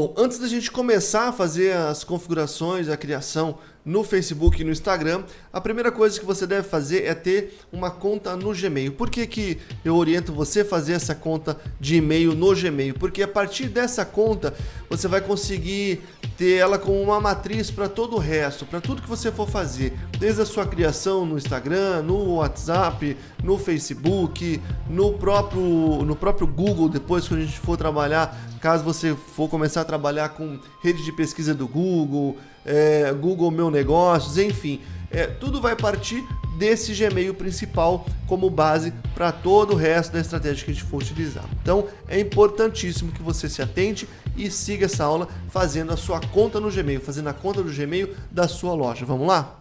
Bom, antes da gente começar a fazer as configurações, a criação no Facebook e no Instagram, a primeira coisa que você deve fazer é ter uma conta no Gmail. Por que, que eu oriento você a fazer essa conta de e-mail no Gmail? Porque a partir dessa conta você vai conseguir ter ela como uma matriz para todo o resto, para tudo que você for fazer, desde a sua criação no Instagram, no WhatsApp, no Facebook, no próprio, no próprio Google, depois que a gente for trabalhar, caso você for começar a trabalhar com rede de pesquisa do Google, é, Google Meu Negócios, enfim. É, tudo vai partir desse Gmail principal como base para todo o resto da estratégia que a gente for utilizar. Então é importantíssimo que você se atente e siga essa aula fazendo a sua conta no Gmail, fazendo a conta do Gmail da sua loja. Vamos lá?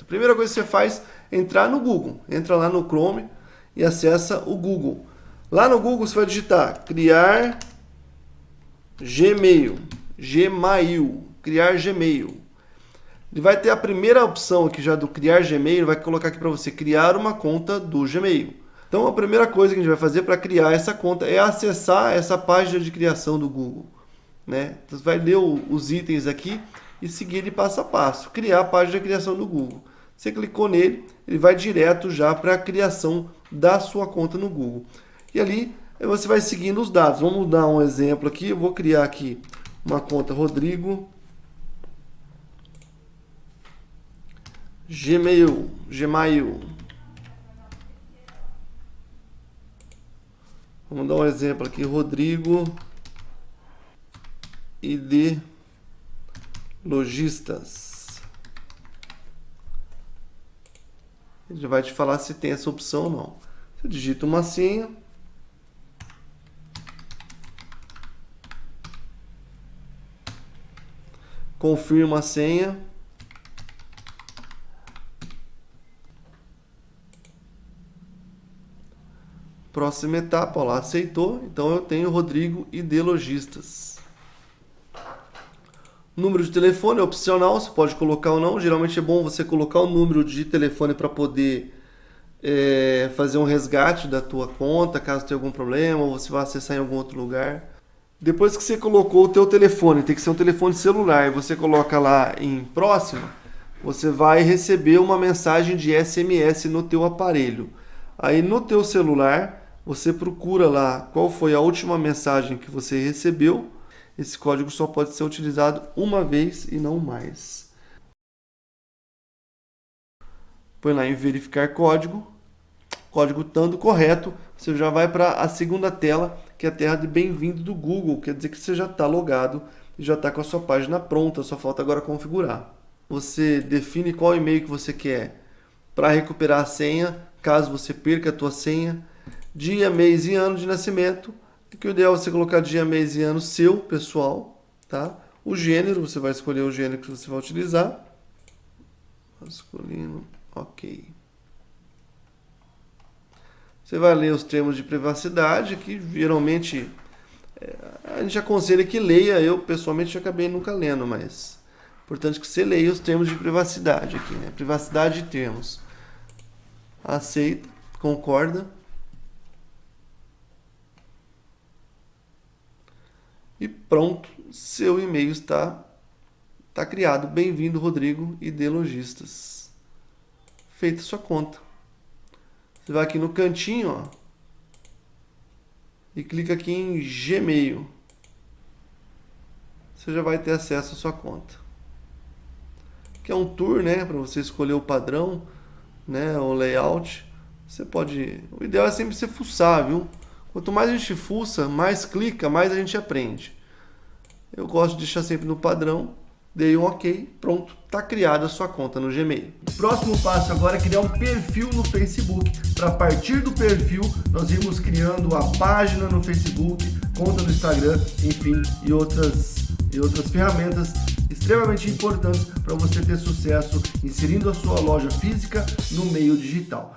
A primeira coisa que você faz é entrar no Google. Entra lá no Chrome e acessa o Google. Lá no Google você vai digitar criar Gmail, Gmail, criar Gmail. Ele vai ter a primeira opção aqui já do criar Gmail, vai colocar aqui para você criar uma conta do Gmail. Então a primeira coisa que a gente vai fazer para criar essa conta é acessar essa página de criação do Google. Né? Então, você vai ler o, os itens aqui e seguir ele passo a passo. Criar a página de criação do Google. Você clicou nele, ele vai direto já para a criação da sua conta no Google. E ali você vai seguindo os dados. Vamos dar um exemplo aqui. Eu vou criar aqui uma conta Rodrigo Gmail, Gmail. Vamos dar um exemplo aqui, Rodrigo ID Lojistas. Ele vai te falar se tem essa opção ou não. Você digita uma senha. Confirma a senha. Próxima etapa, lá, aceitou. Então eu tenho Rodrigo e de Lojistas. Número de telefone é opcional, você pode colocar ou não. Geralmente é bom você colocar o número de telefone para poder é, fazer um resgate da tua conta, caso tenha algum problema, ou você vai acessar em algum outro lugar. Depois que você colocou o teu telefone, tem que ser um telefone celular, e você coloca lá em próximo, você vai receber uma mensagem de SMS no teu aparelho. Aí no teu celular, você procura lá qual foi a última mensagem que você recebeu. Esse código só pode ser utilizado uma vez e não mais. Põe lá em verificar código. Código estando correto, você já vai para a segunda tela, que é a tela de bem-vindo do Google. Quer dizer que você já está logado e já está com a sua página pronta, só falta agora configurar. Você define qual e-mail que você quer para recuperar a senha, caso você perca a tua senha dia, mês e ano de nascimento, que o ideal é você colocar dia, mês e ano seu, pessoal, tá? O gênero, você vai escolher o gênero que você vai utilizar. Masculino, ok. Você vai ler os termos de privacidade, que geralmente é, a gente aconselha que leia, eu pessoalmente acabei nunca lendo, mas importante que você leia os termos de privacidade aqui, né? Privacidade de termos. Aceita, concorda. Pronto, seu e-mail está, está criado. Bem-vindo, Rodrigo, ID Lojistas. Feita sua conta. Você vai aqui no cantinho, ó, e clica aqui em Gmail. Você já vai ter acesso à sua conta. Que é um tour, né, para você escolher o padrão, né, o layout. Você pode, o ideal é sempre você fuçar, viu? Quanto mais a gente fuça, mais clica, mais a gente aprende. Eu gosto de deixar sempre no padrão, dei um ok, pronto, está criada a sua conta no Gmail. Próximo passo agora é criar um perfil no Facebook. Para partir do perfil, nós irmos criando a página no Facebook, conta no Instagram, enfim, e outras, e outras ferramentas extremamente importantes para você ter sucesso inserindo a sua loja física no meio digital.